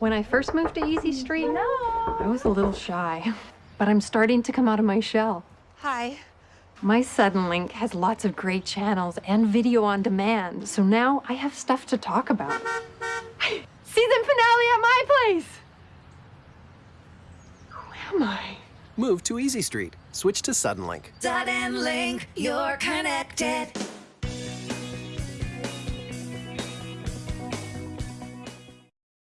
When I first moved to Easy Street, no, I was a little shy, but I'm starting to come out of my shell. Hi. My Suddenlink has lots of great channels and video on demand, so now I have stuff to talk about. Season finale at my place! Who am I? Move to Easy Street. Switch to Suddenlink. Suddenlink, you're connected.